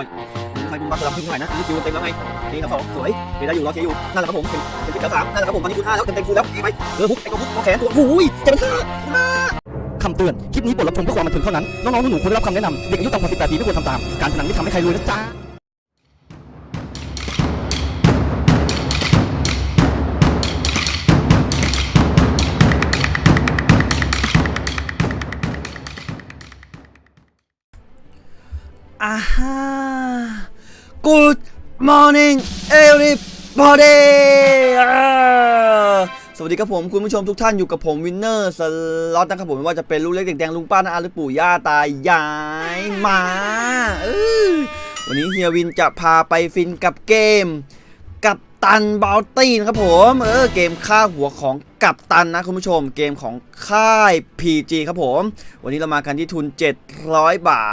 อยใครบุญบัตรลำขึ้นเท่าไหร่นะนี่คิวเต็มแล้วไงนี่ครับสองสวยเดี๋ยวได้อยู่รอเคอยู่นั่นแหละครับผมเป็นเป็นที่แถวสามนั่นแหละครับผมตอนนี้คูณห้าแล้วเต็มเต็มคูณแล้วไปเออฮุกไอ้ตัวฮุกตัวแขนตัวหูยเจ็บเป็นห้าคำเตือน คลิปนี้บทรับชมเพื่อความบันเทิงเท่านั้น น้องๆหนูๆควรได้รับคำแนะนำเด็กอายุต่ำกว่า18ปีไม่ควรทำตาม การพนันไม่ทำให้ใครรวยนะจ๊ะอ่าฮะ Good morning everybody สวัสดีครับผมคุณผู้ชมทุกท่านอยู่กับผมวินเนอร์สล็อตนะครับผมไม่ว่าจะเป็นลูกเล็กเด็กแดงลุงป้าน้าอาหรือปู่ย่าตายายมาวันนี้เฮียวินจะพาไปฟินกับเกม ตันบ o ลตี้นะครับผมเออเกมค่าหัวของกัปตันนะคุณผู้ชมเกมของค่าย PG ครับผม วันนี้เรามากันที่ทุน 700 บา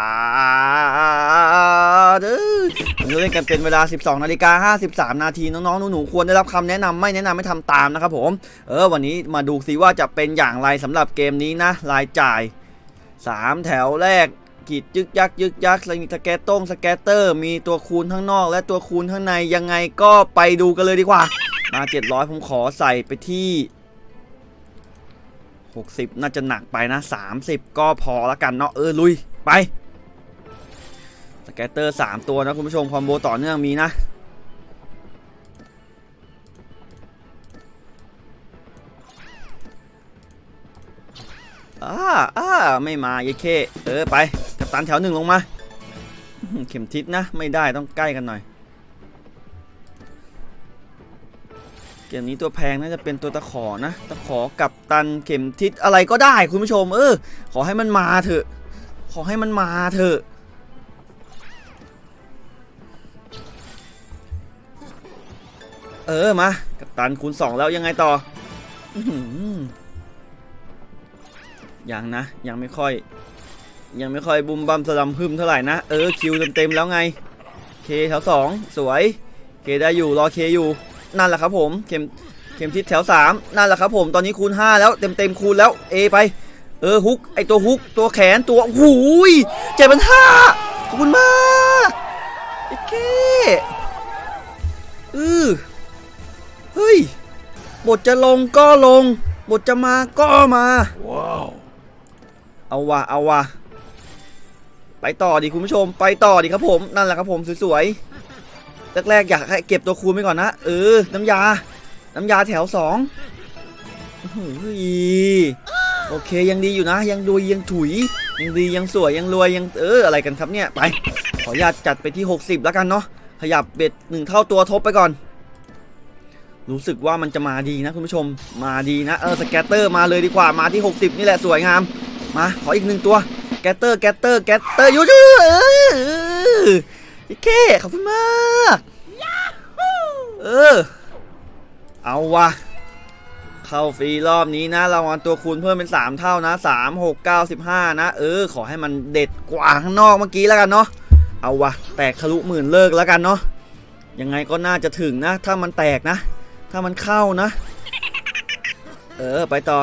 ทเออวันนี้เล่นกันเป็นเวลา 12นาฬิกา53 นาทีน้องๆหนูๆควรได้รับคำแนะนำไม่แนะนำไม่ทำตามนะครับผม เออวันนี้มาดูซิว่าจะเป็นอย่างไรสำหรับเกมนี้นะรายจ่าย 3 แถวแรก กีดยึกยักยึกยักสแกตตง scatter มีตัวคูณข้างนอก และตัวคูณข้างในยังไงก็ไปดูกันเลยดีกว่า มา 700 ผมขอใส่ไปที่ 60 น่าจะหนักไปนะ 30 ก็พอละกันเนาะเออลุย ไปสแกตเตอร์ 3 ตัวนะคุณผู้ชมคอมโบต่อเนื่องมีนะอ่าอ่าไม่มาเยเค เออ ไปับตันแถวหนึ่งลงมาเข็มทิศนะ ไม่ได้ต้องใกล้กันหน่อย เกมนี้ตัวแพงน่าจะเป็นตัวตะขอนะ ตะขอกับตันเข็มทิศอะไรก็ได้คุณผู้ชม เออ ขอให้มันมาเถอะ ขอให้มันมาเถอะเออมากับตันคูณสองแล้วยังไงต่อออหือยังนะยังไม่ค่อย ยังไม่ค่อยบุมบัมสลัมพึมเท่าไหร่นะ เออคิวเต็มๆแล้วไง เคแถวสองสวย เคได้อยู่รอเคอยู่ นั่นแหละครับผมเข็มเข็มทิศแถวสามนั่นแหละครับผมตอนนี้คูณห้าแล้วเต็มเต็มๆคูณแล้วเอไป เออฮุกไอตัวฮุกตัวแขนตัวหูยเจ็ดพันห้าขอบคุณมากไอเคเออเฮ้ยบทจะลงก็ลงบทจะมาก็มาเอาวะเอาวะ ไปต่อดิคุณผู้ชม ไปต่อดิครับผมนั่นแหละครับผมสวยๆแรกๆอยากให้เก็บตัวคูณไปก่อนนะเออน้ำยา น้ำยาแถวสองอื้อหือโอเคยังดีอยู่นะ ยังดูยังถุย ยังดียังสวยยังรวยยังเอออะไรกันครับเนี่ยไป ขออนุญาตจัดไปที่ 60 แล้วกันเนาะขยับ bet หนึ่งเท่าตัวทบไปก่อน รู้สึกว่ามันจะมาดีนะคุณผู้ชมมาดีนะเออ scatter มาเลยดีกว่ามาที่ 60 นี่แหละสวยงาม มาขออีกหนึ่งตัว scatter scatter scatter you too เออโอเคขอบคุณมากเออ เอาวะเข้าฟรีรอบนี้นะรางวัลตัวคูณเพิ่มเป็น 3 เท่านะ 3 6 9 15 นะ เออ ขอให้มันเด็ดกว่าข้างนอกเมื่อกี้แล้วกันเนาะเอาวะแตกทะลุหมื่นเลิกแล้วกันเนาะยังไงก็น่าจะถึงนะ ถ้ามันแตกนะ ถ้ามันเข้านะ เออ ไปต่อ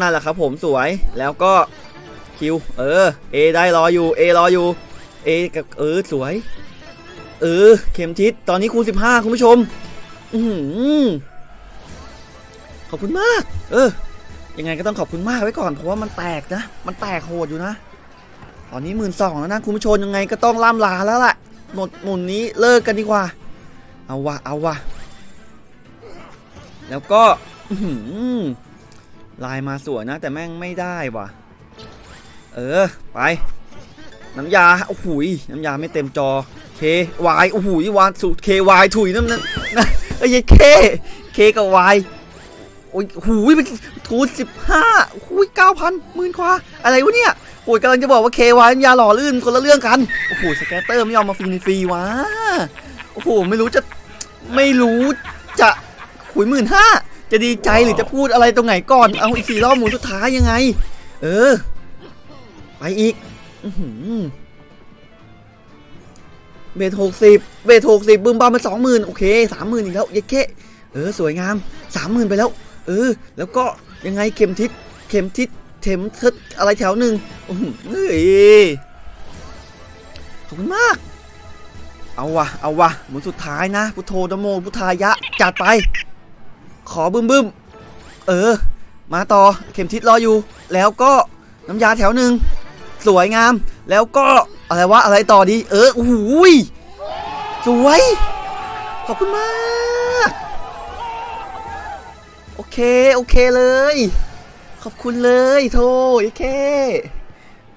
นั่นแหละครับผมสวยแล้วก็ คิวเออ A ได้รออยู่ A รออยู่ A กับเออสวย เออ เข็มทิศตอนนี้คูณ15คุณผู้ชม อือหือขอบคุณมาก เออ ยังไงก็ต้องขอบคุณมากไว้ก่อนเพราะว่ามันแตกนะ มันแตกโหดอยู่นะ ตอนนี้หมื่นสองแล้วนะคุณผู้ชมยังไงก็ต้องล่ำลาแล้วล่ะหมดหมุนนี้เลิกกันดีกว่า เอาวะเอาวะแล้วก็ลายมาสวยนะ แต่แม่งไม่ได้ว่ะ เออ ไป น้ำยา โอ้โหยน้ำยาไม่เต็มจอ K Y โอ้โหยวานสูตร K Y ถุยน้ำนั้นนะเอ้ย K K กับ Y โอ้ยหูยเป็นทูสิบห้าหูยเก้าพันหมื่นกว่า อะไรวะเนี่ยโอ้ยกำลังจะบอกว่า K Y น้ำยาหล่อลื่นคนละเรื่องกัน โอ้โห สแกตเตอร์ไม่ยอมมาฟรีฟรีวะ โอ้โห ไม่รู้จะ ไม่รู้จะหุยหมื่นห้าจะดีใจหรือจะพูดอะไรตรงไหนก่อน เอาอีกสี่รอบหมุนสุดท้ายยังไง เออ ไปอีกเบทหกสิบเบทหกสิบบึมบามมาสองหมื่นโอเคสามหมื่นอีกแล้วเย้เค้เออ สวยงามสามหมื่นไปแล้ว เออ แล้วก็ยังไงเข็มทิศเข็มทิศเข็มทิศอะไรแถวหนึ่งอื้อหือเฮ้ยขอบคุณมาก เอาวะเอาวะหมุนสุดท้ายนะพุทโธนโมพุทธายะจัดไป ขอบึมบึมเออ มาต่อเข็มทิศรออยู่ แล้วก็น้ำยาแถวหนึ่ง สวยงาม แล้วก็อะไรวะอะไรต่อดี เออโอ้โหยสวย ขอบคุณมาก โอเค โอเคเลย ขอบคุณเลยโทโอเค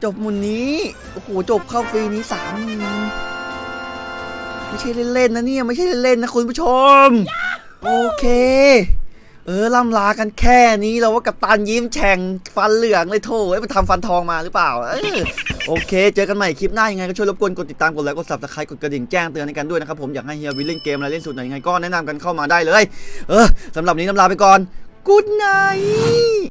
จบมุนนี้ โอ้โห จบเข้าฟรีนี้สามหมื่นไม่ใช่เล่นๆนะเนี่ย ไม่ใช่เล่นๆนะคุณผู้ชม โอเค เออล่ำลากันแค่นี้เราว่ากับตันยิ้มแฉ่งฟันเหลืองเลยโถเอ้ยไปทำฟันทองมาหรือเปล่าเออโอเค เจอกันใหม่คลิปหน้ายังไงก็ช่วยรบกวนกดติดตามกดไลค์กด subscribe กดกระดิ่งแจ้งเตือนในกันด้วยนะครับผมอยากให้เฮียวิลเล่นเกมอะไรเล่นสูตรไหนยังไงก็แนะนำกันเข้ามาได้เลย เออสำหรับนนี้น้ำลาไปก่อน Good night